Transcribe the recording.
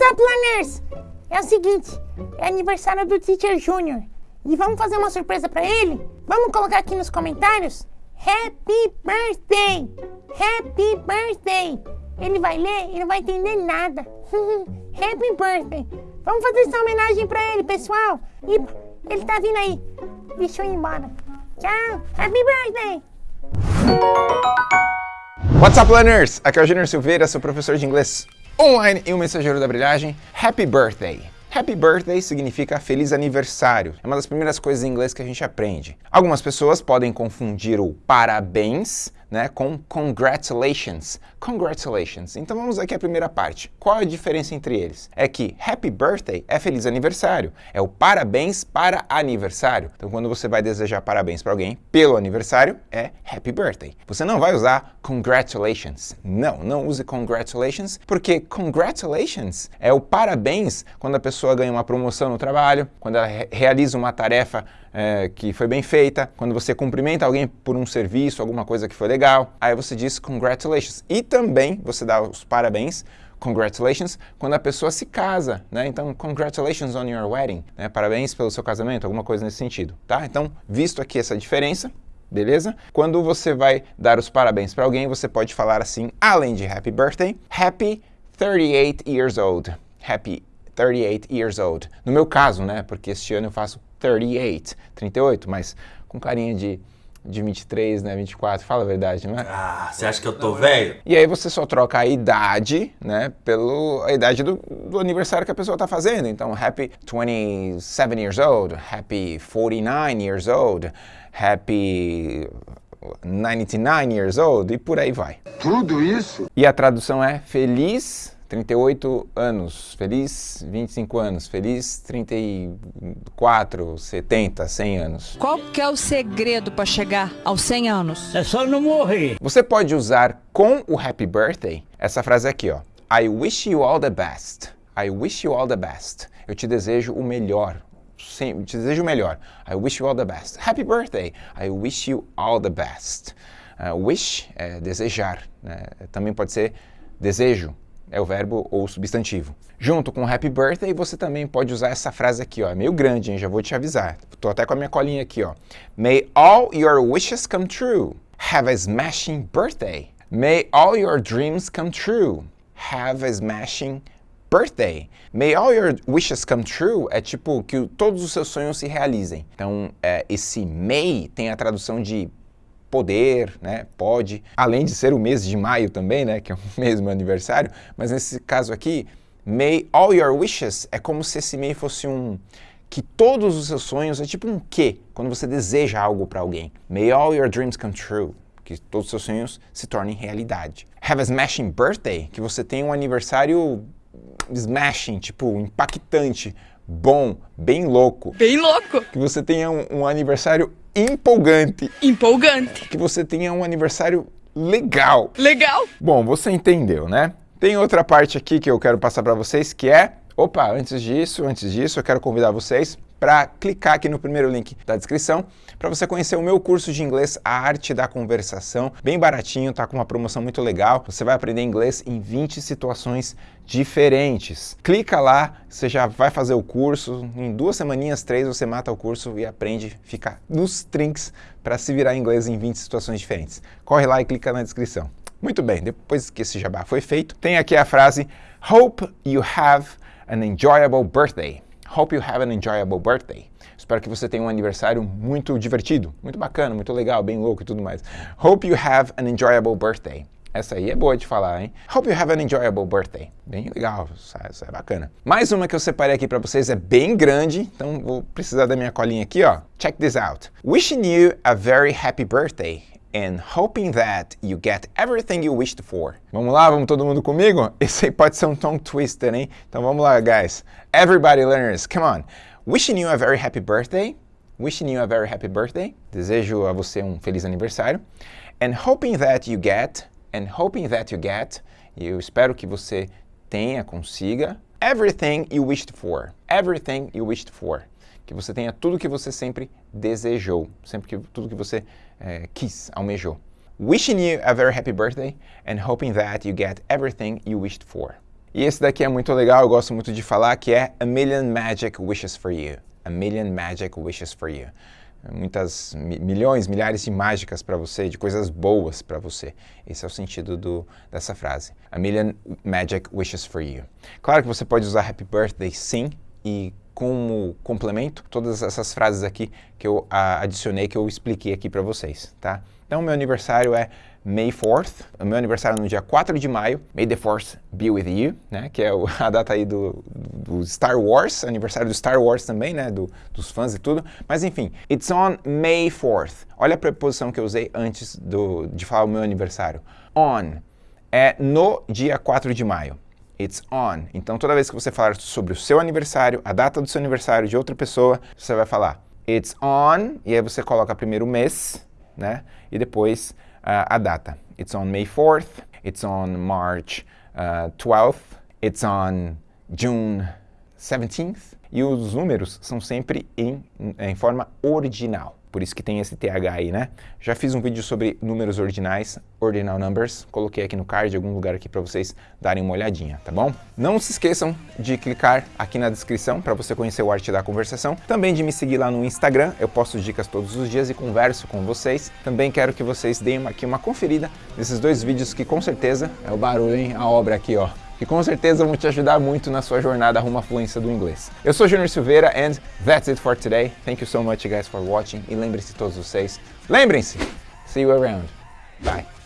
What's up, learners? É o seguinte, é aniversário do Teacher Junior e vamos fazer uma surpresa pra ele? Vamos colocar aqui nos comentários? Happy Birthday! Happy Birthday! Ele vai ler e não vai entender nada. Happy Birthday! Vamos fazer essa homenagem pra ele, pessoal! E ele tá vindo aí. Deixa eu ir embora. Tchau! Happy Birthday! What's up, learners? Aqui é o Junior Silveira, seu professor de inglês online e o mensageiro da brilhagem. Happy Birthday! Happy Birthday significa feliz aniversário. É uma das primeiras coisas em inglês que a gente aprende. Algumas pessoas podem confundir o parabéns né, com congratulations. Congratulations. Então vamos aqui à primeira parte. Qual a diferença entre eles? É que happy birthday é feliz aniversário, é o parabéns para aniversário. Então quando você vai desejar parabéns para alguém pelo aniversário, é happy birthday. Você não vai usar congratulations. Não, não use congratulations, porque congratulations é o parabéns quando a pessoa ganha uma promoção no trabalho, quando ela re realiza uma tarefa é, que foi bem feita, quando você cumprimenta alguém por um serviço, alguma coisa que foi legal, aí você diz congratulations. E também você dá os parabéns congratulations, quando a pessoa se casa, né? Então, congratulations on your wedding, né? Parabéns pelo seu casamento, alguma coisa nesse sentido, tá? Então, visto aqui essa diferença, beleza? Quando você vai dar os parabéns para alguém, você pode falar assim, além de happy birthday, happy 38 years old. Happy 38 years old. No meu caso, né? Porque este ano eu faço 38, 38, mas com carinha de, de 23, né, 24, fala a verdade, não é? Ah, você acha que eu tô velho? E aí você só troca a idade, né, pela idade do, do, aniversário que a pessoa tá fazendo. Então, happy 27 years old, happy 49 years old, happy 99 years old e por aí vai. Tudo isso? E a tradução é feliz 38 anos, feliz 25 anos, feliz 34, 70, 100 anos. Qual que é o segredo para chegar aos 100 anos? É só não morrer. Você pode usar com o happy birthday essa frase aqui, ó. I wish you all the best. I wish you all the best. Eu te desejo o melhor. Sim, te desejo o melhor. I wish you all the best. Happy birthday. I wish you all the best. Uh, wish é desejar. Né? Também pode ser desejo é o verbo ou substantivo. Junto com happy birthday, você também pode usar essa frase aqui, ó, é meio grande, hein? já vou te avisar. Tô até com a minha colinha aqui, ó. May all your wishes come true. Have a smashing birthday. May all your dreams come true. Have a smashing birthday. May all your wishes come true é tipo que todos os seus sonhos se realizem. Então, é, esse may tem a tradução de poder, né, pode, além de ser o mês de maio também, né, que é o mesmo aniversário, mas nesse caso aqui, may all your wishes é como se esse may fosse um que todos os seus sonhos é tipo um que, quando você deseja algo para alguém. May all your dreams come true, que todos os seus sonhos se tornem realidade. Have a smashing birthday, que você tem um aniversário smashing, tipo impactante, bom, bem louco. Bem louco. Que você tenha um, um aniversário empolgante. Empolgante. Que você tenha um aniversário legal. Legal. Bom, você entendeu, né? Tem outra parte aqui que eu quero passar para vocês que é... Opa, antes disso, antes disso, eu quero convidar vocês para clicar aqui no primeiro link da descrição para você conhecer o meu curso de inglês A Arte da Conversação, bem baratinho, tá com uma promoção muito legal. Você vai aprender inglês em 20 situações diferentes. Clica lá, você já vai fazer o curso, em duas semaninhas, três, você mata o curso e aprende, fica nos trinks para se virar inglês em 20 situações diferentes. Corre lá e clica na descrição. Muito bem, depois que esse jabá foi feito, tem aqui a frase Hope you have an enjoyable birthday. Hope you have an enjoyable birthday. Espero que você tenha um aniversário muito divertido, muito bacana, muito legal, bem louco e tudo mais. Hope you have an enjoyable birthday. Essa aí é boa de falar, hein? Hope you have an enjoyable birthday. Bem legal, isso é bacana. Mais uma que eu separei aqui para vocês é bem grande, então vou precisar da minha colinha aqui, ó. Check this out. Wishing you a very happy birthday and hoping that you get everything you wished for. Vamos lá, vamos todo mundo comigo? Esse aí pode ser um tongue twister, hein? Então vamos lá, guys. Everybody learners, come on. Wishing you a very happy birthday. Wishing you a very happy birthday. Desejo a você um feliz aniversário. And hoping that you get, and hoping that you get, eu espero que você tenha, consiga, everything you wished for. Everything you wished for que você tenha tudo que você sempre desejou, sempre que tudo que você é, quis, almejou. Wishing you a very happy birthday and hoping that you get everything you wished for. E esse daqui é muito legal, eu gosto muito de falar, que é A Million Magic Wishes for You. A Million Magic Wishes for You. Muitas, milhões, milhares de mágicas para você, de coisas boas para você. Esse é o sentido do, dessa frase. A Million Magic Wishes for You. Claro que você pode usar Happy Birthday sim, e como complemento, todas essas frases aqui que eu adicionei, que eu expliquei aqui para vocês, tá? Então, meu aniversário é May 4th, o meu aniversário é no dia 4 de maio, May the Force be with you, né, que é a data aí do, do Star Wars, aniversário do Star Wars também, né, do, dos fãs e tudo, mas enfim, it's on May 4th. Olha a preposição que eu usei antes do, de falar o meu aniversário. On é no dia 4 de maio. It's on. Então, toda vez que você falar sobre o seu aniversário, a data do seu aniversário de outra pessoa, você vai falar It's on, e aí você coloca primeiro o mês, né? E depois a data. It's on May 4th, it's on March uh, 12th, it's on June 17th. E os números são sempre em, em forma ordinal. Por isso que tem esse TH aí, né? Já fiz um vídeo sobre números ordinais, ordinal numbers. Coloquei aqui no card, algum lugar aqui para vocês darem uma olhadinha, tá bom? Não se esqueçam de clicar aqui na descrição para você conhecer o Arte da Conversação. Também de me seguir lá no Instagram, eu posto dicas todos os dias e converso com vocês. Também quero que vocês deem aqui uma conferida nesses dois vídeos que com certeza é o barulho, hein? A obra aqui, ó que com certeza vão te ajudar muito na sua jornada rumo à fluência do inglês. Eu sou Junior Silveira and that's it for today. Thank you so much guys for watching e lembrem-se todos vocês, lembrem-se, see you around. Bye.